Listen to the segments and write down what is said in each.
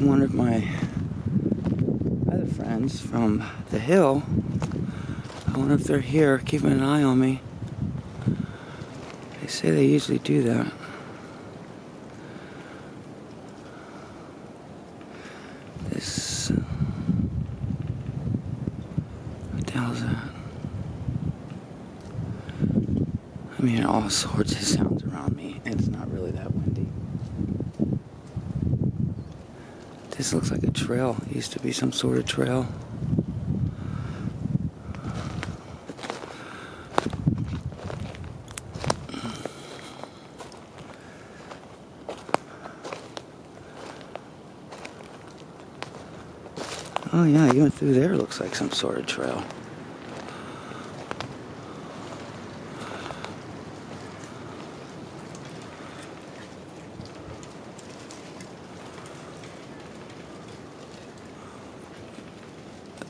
One of my other friends from the hill, I wonder if they're here keeping an eye on me. They say they usually do that. This. What that? I mean, all sorts of sounds around me. It's not really that windy. This looks like a trail. It used to be some sort of trail. Oh yeah, even through there looks like some sort of trail.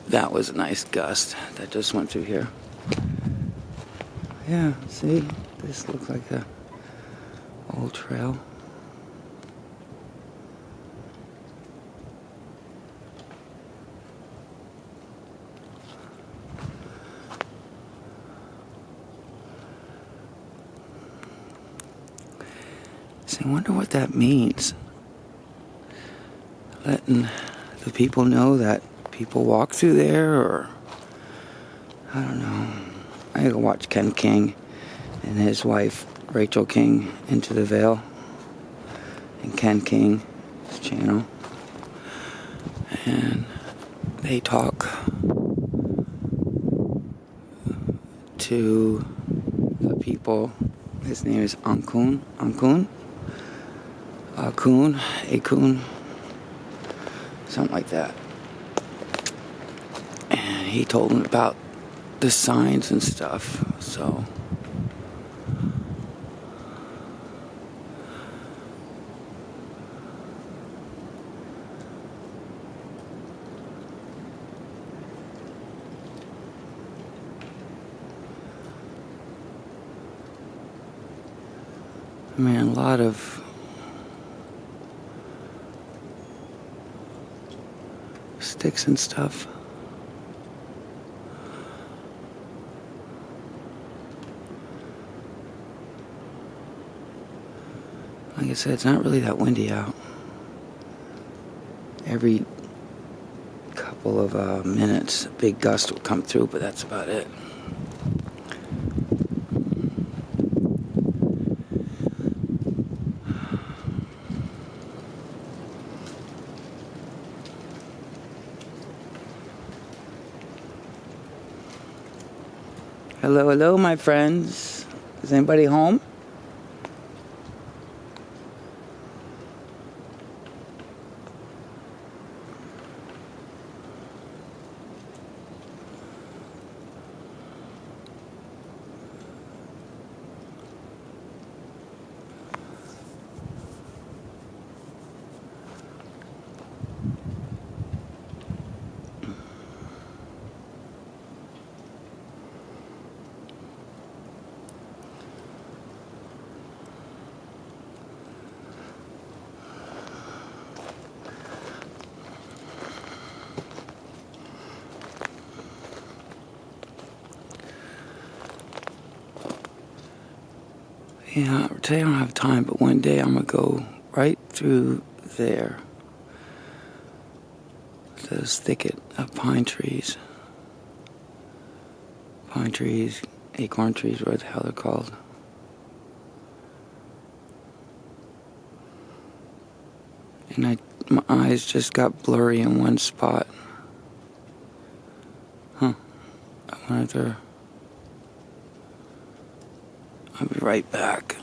That was a nice gust that just went through here. Yeah, see? This looks like a old trail. So I wonder what that means. Letting the people know that people walk through there, or I don't know. I gotta watch Ken King and his wife Rachel King into the Veil and Ken King's channel, and they talk to the people. His name is Ankun. Ankun. Akun. Akun. Something like that. He told him about the signs and stuff. So. I mean, a lot of sticks and stuff. Like I said, it's not really that windy out. Every couple of uh, minutes, a big gust will come through, but that's about it. Hello, hello, my friends. Is anybody home? Yeah, today I don't have time, but one day I'm gonna go right through there. This thicket of pine trees. Pine trees, acorn trees, what the hell they're called. And I, my eyes just got blurry in one spot. Huh. I wonder if they're... I'll be right back.